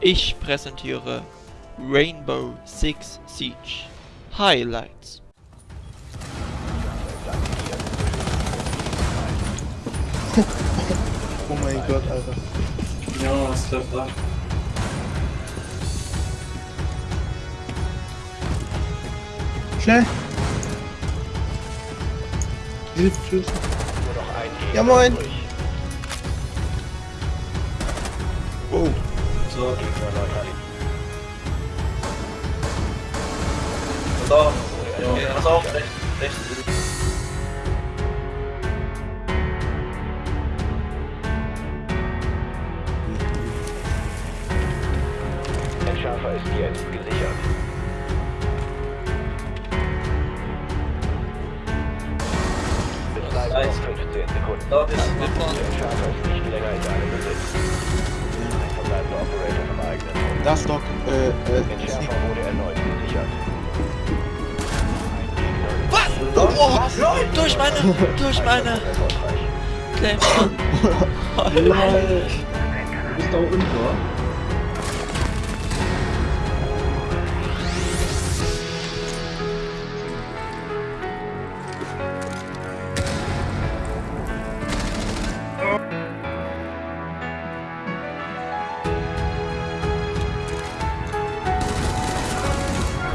Ich präsentiere Rainbow Six Siege Highlights. Oh mein Gott, Alter. Ja, was trifft da? Schnell! Hilf, tschüss. Nur noch ein Gegner Ja, moin. Oh. So, Gegner neutralisiert. da. Ja, pass auf, rechts, rechts. Entschärfer ist jetzt gesichert. Betreiben Nice. noch 15 Sekunden. Der Entschärfer ist nicht länger in deinem Besitz. Das Doc, äh, äh, wurde erneut gesichert. Was? Oh, durch meine, durch meine Erfolgreich. Claim. Du bist da unten,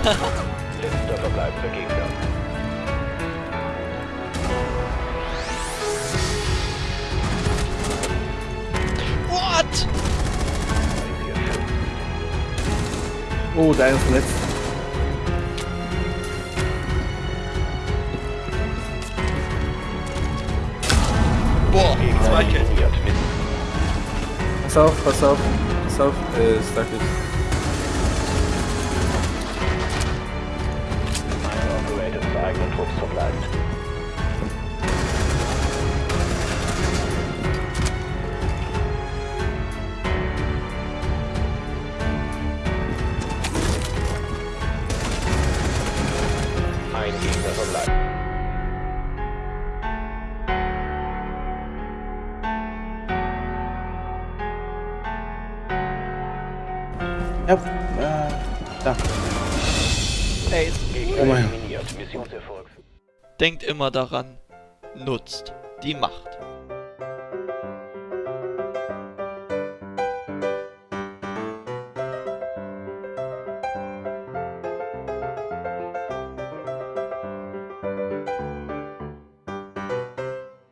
Letzter verbleibender Gegner. What? Oh, da ist verletzt. Boah, zwei Kills. Pass auf, pass auf, pass auf, äh, stuck Ein Gegner verbleibt. Ja, äh, da. Oh mein. Denkt immer daran, nutzt die Macht.